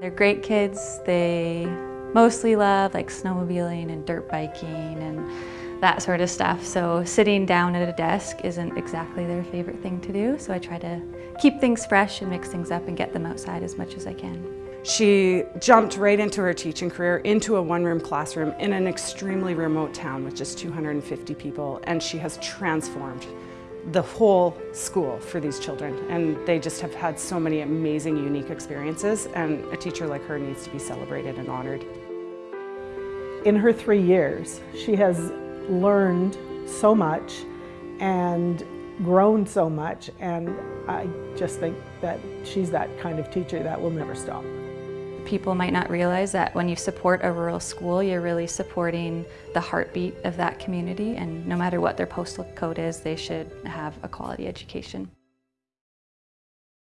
They're great kids. They mostly love like snowmobiling and dirt biking and that sort of stuff. So sitting down at a desk isn't exactly their favorite thing to do. So I try to keep things fresh and mix things up and get them outside as much as I can. She jumped right into her teaching career, into a one-room classroom in an extremely remote town with just 250 people, and she has transformed the whole school for these children. And they just have had so many amazing, unique experiences, and a teacher like her needs to be celebrated and honored. In her three years, she has learned so much and grown so much, and I just think that she's that kind of teacher that will never stop. People might not realize that when you support a rural school, you're really supporting the heartbeat of that community and no matter what their postal code is, they should have a quality education.